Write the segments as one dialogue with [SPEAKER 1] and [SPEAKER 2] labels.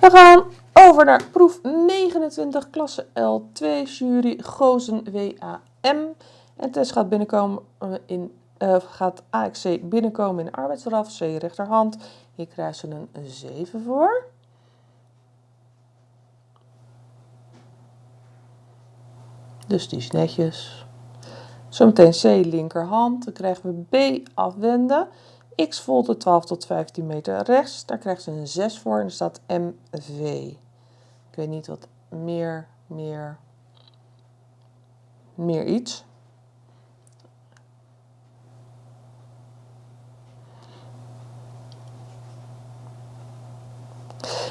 [SPEAKER 1] We gaan over naar proef 29, klasse L2, jury Gozen WAM. En test gaat binnenkomen in uh, gaat AXC binnenkomen in de arbeidsdraf, C rechterhand. Hier krijgen ze een 7 voor. Dus die is netjes. Zometeen C linkerhand. Dan krijgen we B afwenden. X volte 12 tot 15 meter rechts. Daar krijgt ze een 6 voor en er staat MV. Ik weet niet wat meer, meer, meer iets.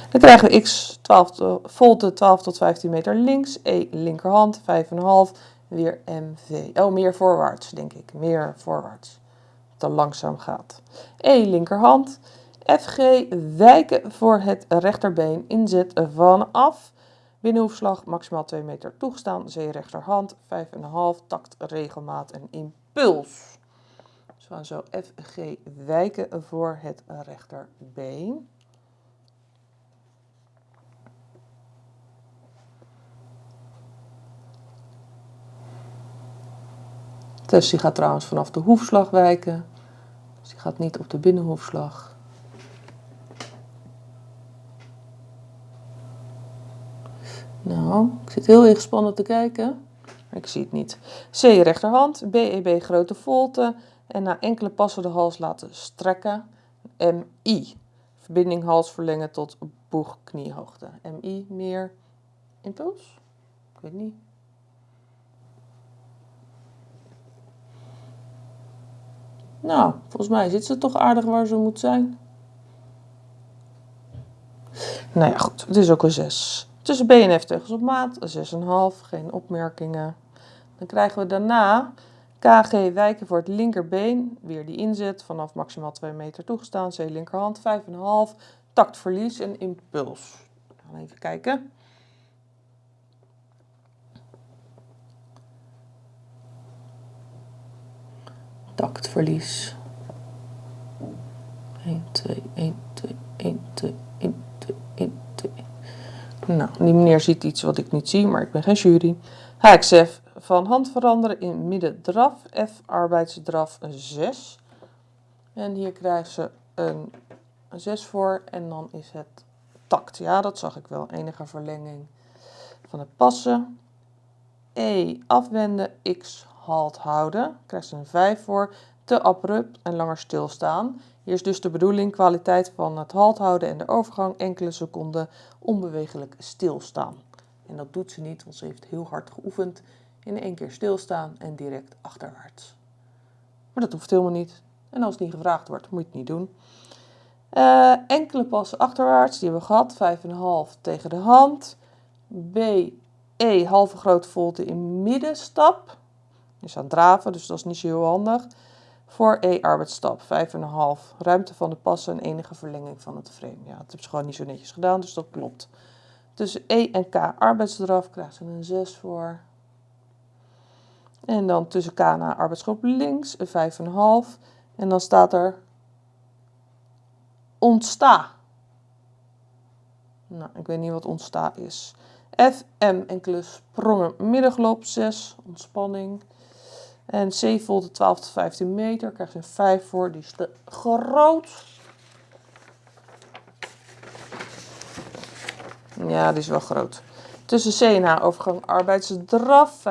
[SPEAKER 1] Dan krijgen we x 12 volte 12 tot 15 meter links, e linkerhand 5,5, weer mv. Oh, meer voorwaarts denk ik, meer voorwaarts. Dat langzaam gaat. E linkerhand, fg wijken voor het rechterbeen, inzet vanaf. Binnenhoefslag maximaal 2 meter toegestaan, C rechterhand 5,5, takt, regelmaat en impuls. Dus we gaan zo FG wijken voor het rechterbeen. Dus die gaat trouwens vanaf de hoefslag wijken. Gaat niet op de binnenhoefslag. Nou, ik zit heel ingespannen te kijken. Ik zie het niet. C rechterhand, BEB e, grote volte. En na enkele passen de hals laten strekken. MI. Verbinding hals verlengen tot boeg kniehoogte. MI meer impuls? Ik weet niet. Nou, volgens mij zit ze toch aardig waar ze moet zijn. Nou ja, goed. Het is ook een 6. Tussen B en F tegels op maat. 6,5. Geen opmerkingen. Dan krijgen we daarna KG wijken voor het linkerbeen. Weer die inzet. Vanaf maximaal 2 meter toegestaan. C linkerhand. 5,5. Taktverlies en impuls. Gaan even kijken. Taktverlies. 1, 2, 1, 2, 1, 2, 1, 2, 1, 2. Nou, die meneer ziet iets wat ik niet zie, maar ik ben geen jury. HXF van hand veranderen in midden draf. F arbeidsdraf 6. En hier krijgen ze een 6 voor en dan is het takt. Ja, dat zag ik wel. Enige verlenging van het passen. E afwenden, X halt houden. Krijgt ze een 5 voor. Te abrupt en langer stilstaan. Hier is dus de bedoeling kwaliteit van het halt houden en de overgang enkele seconden onbewegelijk stilstaan. En dat doet ze niet, want ze heeft heel hard geoefend in één keer stilstaan en direct achterwaarts. Maar dat hoeft helemaal niet. En als het niet gevraagd wordt, moet je het niet doen. Uh, enkele passen achterwaarts, die hebben we gehad. 5,5 tegen de hand. B, E, halve grote volte in middenstap is aan het draven, dus dat is niet zo heel handig. Voor E arbeidsstap 5,5 ruimte van de passen en enige verlenging van het frame. Ja, dat hebben ze gewoon niet zo netjes gedaan, dus dat klopt. Tussen E en K arbeidsdraf krijgen ze een 6 voor. En dan tussen K en arbeidsgroep links een 5,5. En dan staat er ontsta. Nou, ik weet niet wat ontsta is. F, M, enkele sprongen, middenglop 6, ontspanning. En C volt 12 tot 15 meter. Krijg je een 5 voor. Die is te groot. Ja, die is wel groot. Tussen C en H overgang arbeidsdraf.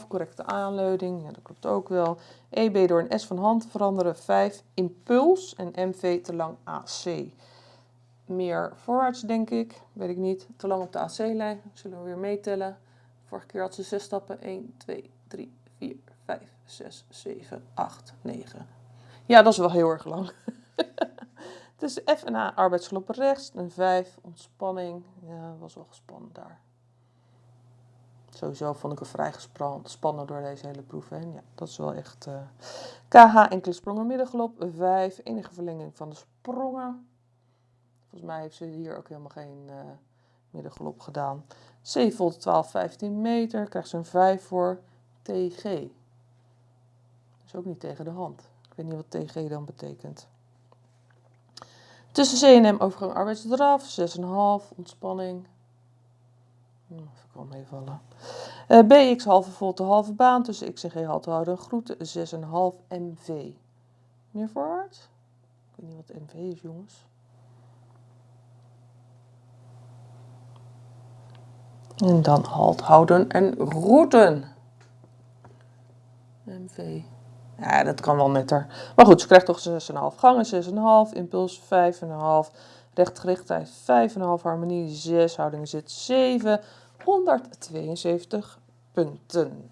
[SPEAKER 1] 5,5. Correcte aanleiding. Ja, dat klopt ook wel. EB door een S van hand veranderen. 5. Impuls. En MV te lang AC. Meer voorwaarts denk ik. Weet ik niet. Te lang op de AC-lijn. Zullen we weer meetellen. Vorige keer had ze 6 stappen. 1, 2, 3, 4, 5, 6, 7, 8, 9. Ja, dat is wel heel erg lang. Dus F en A arbeidsgelop rechts. Een 5, ontspanning. Ja, was wel gespannen daar. Sowieso vond ik het vrij gespannen door deze hele proef. Ja, dat is wel echt... Uh... KH enkele sprongen middengelop. 5, enige verlenging van de sprongen. Volgens mij heeft ze hier ook helemaal geen uh, middengelop gedaan. C volt 12, 15 meter. Krijgt ze een 5 voor. TG is ook niet tegen de hand. Ik weet niet wat TG dan betekent. Tussen C&M overgang arbeidsdraf, 6,5, ontspanning. Hm, even wel meevallen. Uh, BX halve volte halve baan tussen X en G halte houden groeten 6,5 MV. Meer voorwaarts? Ik weet niet wat MV is jongens. En dan halt houden en routen. MV. Ja, dat kan wel netter. Maar goed, ze krijgt toch 6,5 gangen, 6,5, impuls 5,5, rechtgerichtheid 5,5, harmonie 6, houding zit 7, 172 punten.